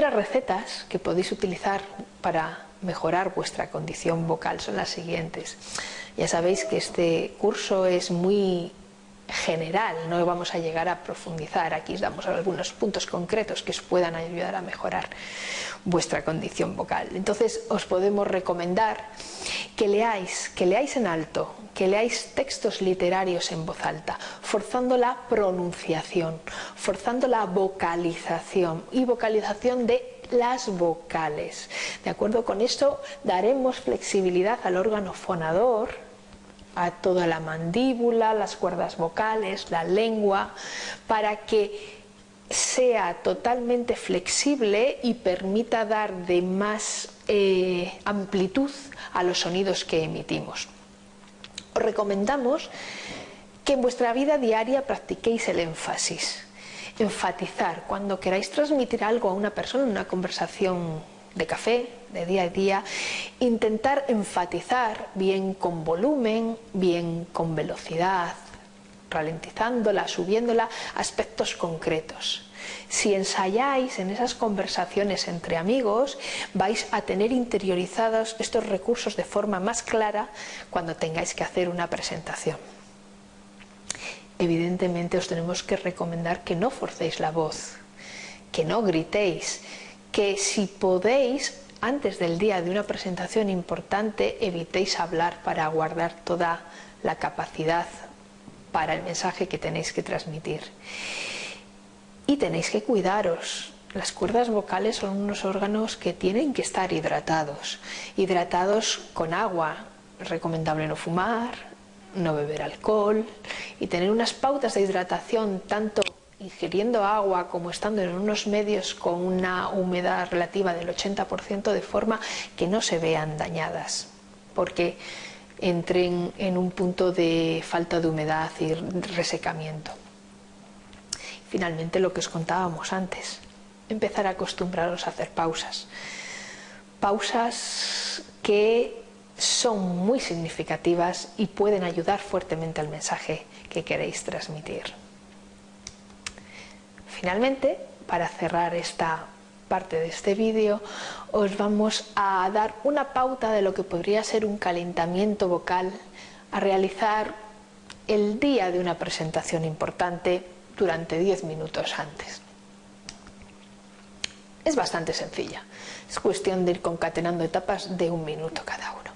Otras recetas que podéis utilizar para mejorar vuestra condición vocal son las siguientes. Ya sabéis que este curso es muy general, no vamos a llegar a profundizar, aquí os damos algunos puntos concretos que os puedan ayudar a mejorar vuestra condición vocal. Entonces os podemos recomendar que leáis, que leáis en alto, que leáis textos literarios en voz alta, forzando la pronunciación, forzando la vocalización y vocalización de las vocales. De acuerdo con esto daremos flexibilidad al órgano fonador, a toda la mandíbula, las cuerdas vocales, la lengua, para que sea totalmente flexible y permita dar de más eh, amplitud a los sonidos que emitimos. Os recomendamos que en vuestra vida diaria practiquéis el énfasis enfatizar, cuando queráis transmitir algo a una persona en una conversación de café, de día a día, intentar enfatizar bien con volumen, bien con velocidad, ralentizándola, subiéndola, aspectos concretos. Si ensayáis en esas conversaciones entre amigos, vais a tener interiorizados estos recursos de forma más clara cuando tengáis que hacer una presentación evidentemente os tenemos que recomendar que no forcéis la voz, que no gritéis, que si podéis, antes del día de una presentación importante, evitéis hablar para guardar toda la capacidad para el mensaje que tenéis que transmitir. Y tenéis que cuidaros. Las cuerdas vocales son unos órganos que tienen que estar hidratados. Hidratados con agua. Recomendable no fumar, no beber alcohol y tener unas pautas de hidratación tanto ingiriendo agua como estando en unos medios con una humedad relativa del 80% de forma que no se vean dañadas porque entren en un punto de falta de humedad y resecamiento. Finalmente lo que os contábamos antes, empezar a acostumbraros a hacer pausas. Pausas que son muy significativas y pueden ayudar fuertemente al mensaje que queréis transmitir. Finalmente, para cerrar esta parte de este vídeo, os vamos a dar una pauta de lo que podría ser un calentamiento vocal a realizar el día de una presentación importante durante 10 minutos antes. Es bastante sencilla, es cuestión de ir concatenando etapas de un minuto cada uno.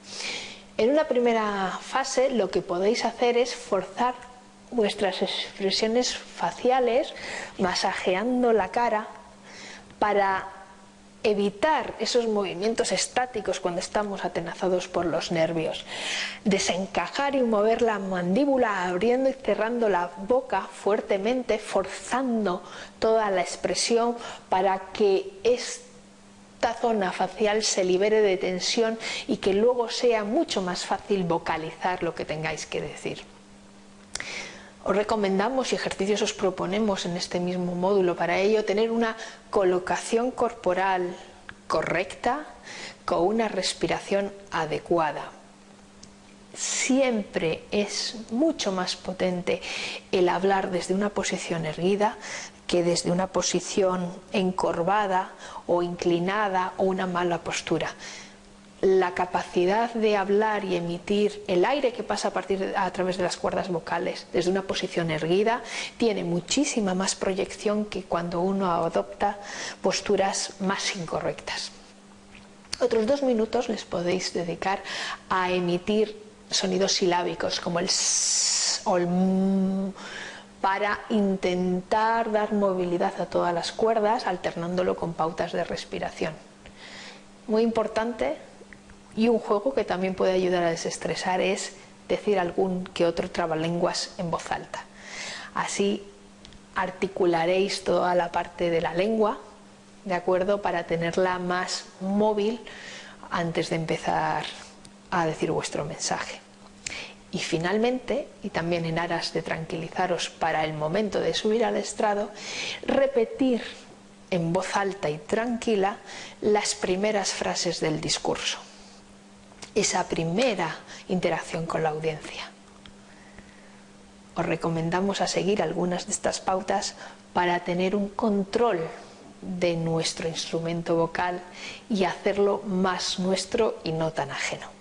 En una primera fase lo que podéis hacer es forzar vuestras expresiones faciales masajeando la cara para evitar esos movimientos estáticos cuando estamos atenazados por los nervios, desencajar y mover la mandíbula abriendo y cerrando la boca fuertemente, forzando toda la expresión para que esta zona facial se libere de tensión y que luego sea mucho más fácil vocalizar lo que tengáis que decir. Os recomendamos y ejercicios os proponemos en este mismo módulo para ello tener una colocación corporal correcta con una respiración adecuada. Siempre es mucho más potente el hablar desde una posición erguida que desde una posición encorvada o inclinada o una mala postura la capacidad de hablar y emitir el aire que pasa a, partir a través de las cuerdas vocales desde una posición erguida tiene muchísima más proyección que cuando uno adopta posturas más incorrectas. Otros dos minutos les podéis dedicar a emitir sonidos silábicos como el s o el m para intentar dar movilidad a todas las cuerdas alternándolo con pautas de respiración. Muy importante y un juego que también puede ayudar a desestresar es decir algún que otro trabalenguas en voz alta. Así articularéis toda la parte de la lengua, ¿de acuerdo? Para tenerla más móvil antes de empezar a decir vuestro mensaje. Y finalmente, y también en aras de tranquilizaros para el momento de subir al estrado, repetir en voz alta y tranquila las primeras frases del discurso esa primera interacción con la audiencia. Os recomendamos a seguir algunas de estas pautas para tener un control de nuestro instrumento vocal y hacerlo más nuestro y no tan ajeno.